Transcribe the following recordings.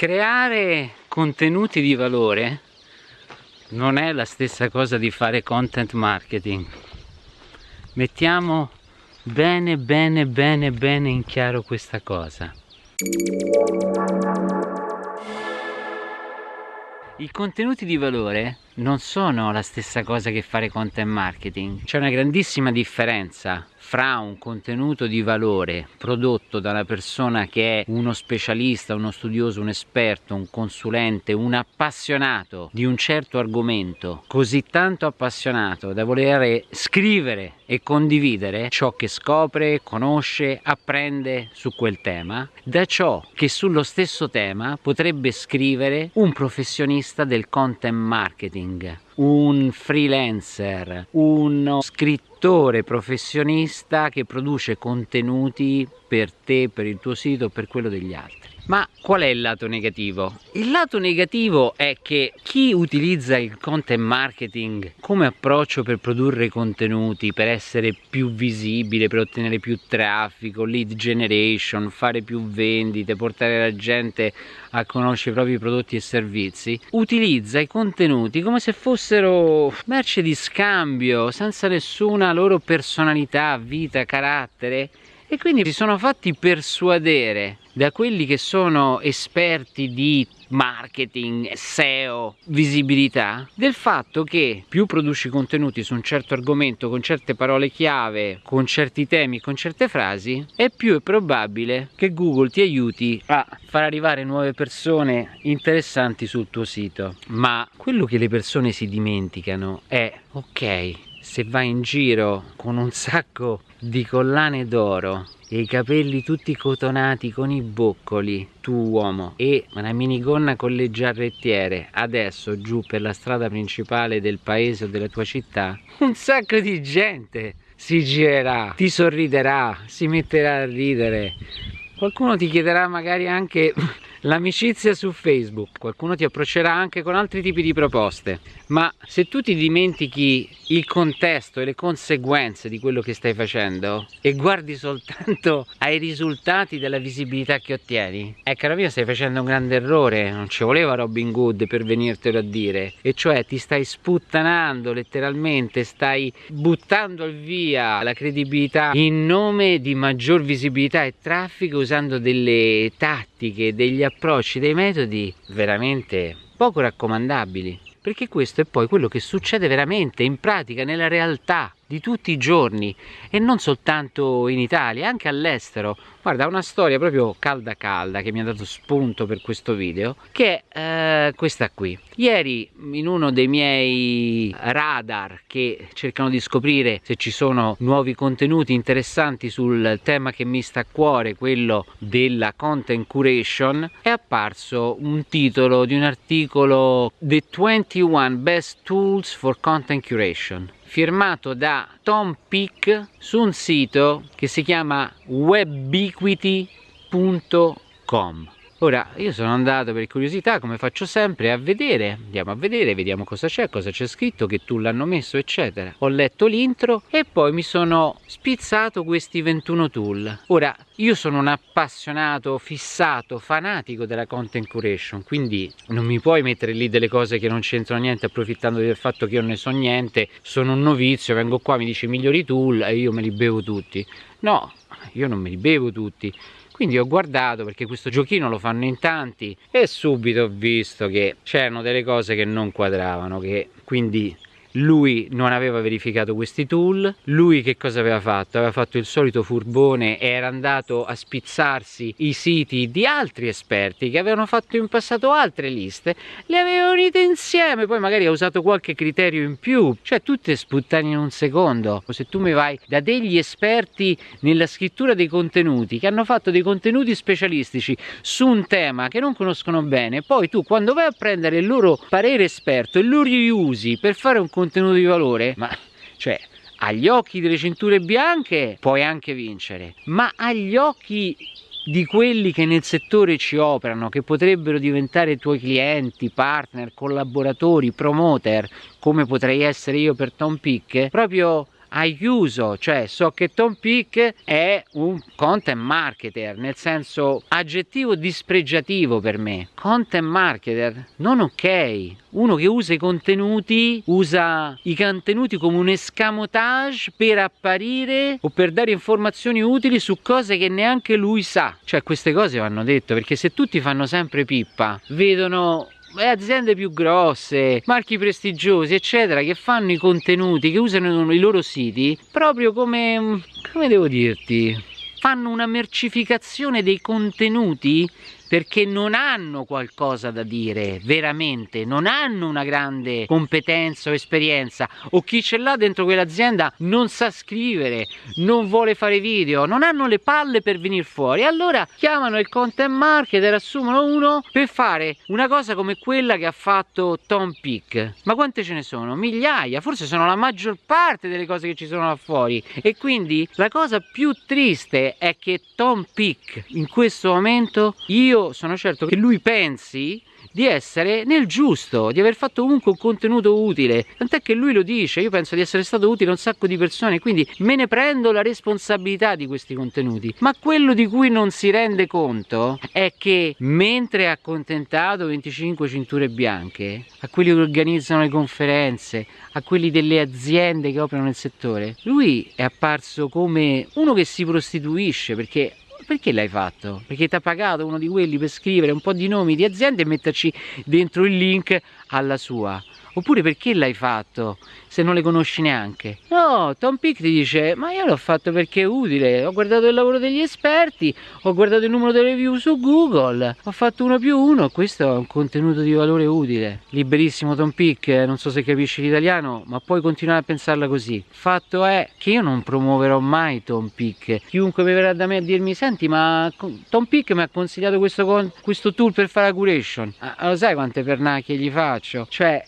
creare contenuti di valore non è la stessa cosa di fare content marketing. Mettiamo bene bene bene bene in chiaro questa cosa. I contenuti di valore non sono la stessa cosa che fare content marketing. C'è una grandissima differenza fra un contenuto di valore prodotto da una persona che è uno specialista, uno studioso, un esperto, un consulente, un appassionato di un certo argomento, così tanto appassionato da voler scrivere e condividere ciò che scopre, conosce, apprende su quel tema, da ciò che sullo stesso tema potrebbe scrivere un professionista del content marketing un freelancer, uno scrittore professionista che produce contenuti per te, per il tuo sito, per quello degli altri. Ma qual è il lato negativo? Il lato negativo è che chi utilizza il content marketing come approccio per produrre contenuti, per essere più visibile, per ottenere più traffico, lead generation, fare più vendite, portare la gente a conoscere i propri prodotti e servizi, utilizza i contenuti come se fossero merce di scambio, senza nessuna loro personalità, vita, carattere e quindi si sono fatti persuadere da quelli che sono esperti di marketing, SEO, visibilità, del fatto che più produci contenuti su un certo argomento con certe parole chiave, con certi temi, con certe frasi, è più è probabile che Google ti aiuti a far arrivare nuove persone interessanti sul tuo sito. Ma quello che le persone si dimenticano è, ok, se vai in giro con un sacco di collane d'oro e i capelli tutti cotonati con i boccoli tu uomo e una minigonna con le giarrettiere adesso giù per la strada principale del paese o della tua città un sacco di gente si girerà ti sorriderà si metterà a ridere. Qualcuno ti chiederà magari anche l'amicizia su Facebook, qualcuno ti approccerà anche con altri tipi di proposte, ma se tu ti dimentichi il contesto e le conseguenze di quello che stai facendo e guardi soltanto ai risultati della visibilità che ottieni, eh caro mio stai facendo un grande errore, non ci voleva Robin Hood per venirtelo a dire, e cioè ti stai sputtanando letteralmente, stai buttando via la credibilità in nome di maggior visibilità e traffico usando delle tattiche, degli approcci, dei metodi veramente poco raccomandabili perché questo è poi quello che succede veramente in pratica nella realtà di tutti i giorni e non soltanto in Italia, anche all'estero. Guarda, una storia proprio calda calda che mi ha dato spunto per questo video, che è eh, questa qui. Ieri in uno dei miei radar che cercano di scoprire se ci sono nuovi contenuti interessanti sul tema che mi sta a cuore, quello della content curation, è apparso un titolo di un articolo The 21 Best Tools for Content Curation firmato da Tom Peak su un sito che si chiama webiquity.com Ora, io sono andato per curiosità, come faccio sempre, a vedere, andiamo a vedere, vediamo cosa c'è, cosa c'è scritto, che tool hanno messo, eccetera. Ho letto l'intro e poi mi sono spizzato questi 21 tool. Ora, io sono un appassionato, fissato, fanatico della content curation, quindi non mi puoi mettere lì delle cose che non c'entrano niente approfittando del fatto che io ne so niente, sono un novizio, vengo qua, mi dice migliori tool e io me li bevo tutti. No, io non me li bevo tutti quindi ho guardato perché questo giochino lo fanno in tanti e subito ho visto che c'erano delle cose che non quadravano che quindi lui non aveva verificato questi tool. Lui che cosa aveva fatto? aveva fatto il solito furbone e era andato a spizzarsi i siti di altri esperti che avevano fatto in passato altre liste. Le aveva unite insieme. Poi magari ha usato qualche criterio in più. Cioè tutte sputtane in un secondo. Se tu mi vai da degli esperti nella scrittura dei contenuti che hanno fatto dei contenuti specialistici su un tema che non conoscono bene poi tu quando vai a prendere il loro parere esperto e lo riusi per fare un contenuto di valore, ma cioè agli occhi delle cinture bianche puoi anche vincere, ma agli occhi di quelli che nel settore ci operano, che potrebbero diventare tuoi clienti, partner, collaboratori, promoter, come potrei essere io per Tom Pick, proprio chiuso, cioè so che Tom Peak è un content marketer, nel senso aggettivo dispregiativo per me. Content marketer, non ok. Uno che usa i contenuti, usa i contenuti come un escamotage per apparire o per dare informazioni utili su cose che neanche lui sa. Cioè queste cose vanno dette perché se tutti fanno sempre pippa, vedono aziende più grosse, marchi prestigiosi, eccetera, che fanno i contenuti, che usano i loro siti proprio come, come devo dirti, fanno una mercificazione dei contenuti perché non hanno qualcosa da dire veramente, non hanno una grande competenza o esperienza o chi ce l'ha dentro quell'azienda non sa scrivere, non vuole fare video, non hanno le palle per venire fuori. Allora chiamano il content marketer, assumono uno per fare una cosa come quella che ha fatto Tom Peak. Ma quante ce ne sono? Migliaia, forse sono la maggior parte delle cose che ci sono là fuori. E quindi la cosa più triste è che Tom Peak in questo momento io sono certo che lui pensi di essere nel giusto, di aver fatto comunque un contenuto utile, tant'è che lui lo dice, io penso di essere stato utile a un sacco di persone, quindi me ne prendo la responsabilità di questi contenuti, ma quello di cui non si rende conto è che mentre ha accontentato 25 cinture bianche, a quelli che organizzano le conferenze, a quelli delle aziende che operano nel settore, lui è apparso come uno che si prostituisce perché perché l'hai fatto? Perché ti ha pagato uno di quelli per scrivere un po' di nomi di aziende e metterci dentro il link alla sua oppure perché l'hai fatto se non le conosci neanche? No Tom Pick ti dice ma io l'ho fatto perché è utile. Ho guardato il lavoro degli esperti ho guardato il numero delle review su Google ho fatto uno più uno questo è un contenuto di valore utile. Liberissimo Tom Pick non so se capisci l'italiano ma puoi continuare a pensarla così. Fatto è che io non promuoverò mai Tom Pick. Chiunque mi verrà da me a dirmi senti ma Tom Pick mi ha consigliato questo, questo tool per fare la curation. Ah, lo sai quante pernacchie gli faccio? Cioè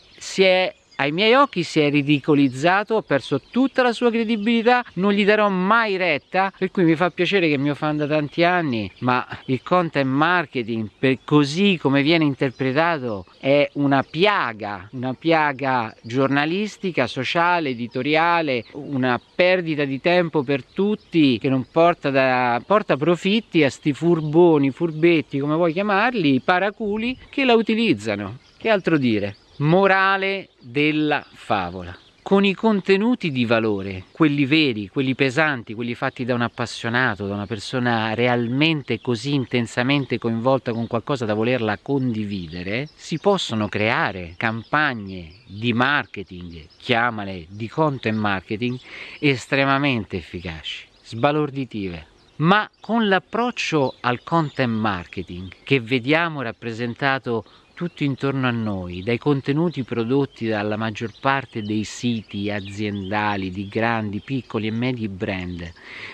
è ai miei occhi si è ridicolizzato, ha perso tutta la sua credibilità, non gli darò mai retta, per cui mi fa piacere che mio fan da tanti anni, ma il content marketing, per così come viene interpretato, è una piaga, una piaga giornalistica, sociale, editoriale, una perdita di tempo per tutti che non porta, da, porta profitti a sti furboni, furbetti, come vuoi chiamarli, paraculi, che la utilizzano. Che altro dire? Morale della favola. Con i contenuti di valore, quelli veri, quelli pesanti, quelli fatti da un appassionato, da una persona realmente così intensamente coinvolta con qualcosa da volerla condividere, si possono creare campagne di marketing, chiamale di content marketing, estremamente efficaci, sbalorditive, ma con l'approccio al content marketing che vediamo rappresentato tutto intorno a noi, dai contenuti prodotti dalla maggior parte dei siti aziendali di grandi, piccoli e medi brand,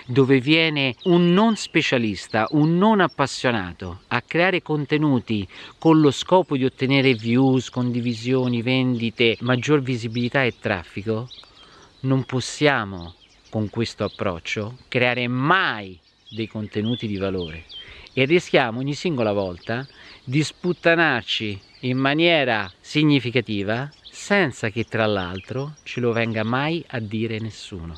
dove viene un non specialista, un non appassionato a creare contenuti con lo scopo di ottenere views, condivisioni, vendite, maggior visibilità e traffico, non possiamo con questo approccio creare mai dei contenuti di valore. E rischiamo ogni singola volta di sputtanarci in maniera significativa senza che tra l'altro ce lo venga mai a dire nessuno.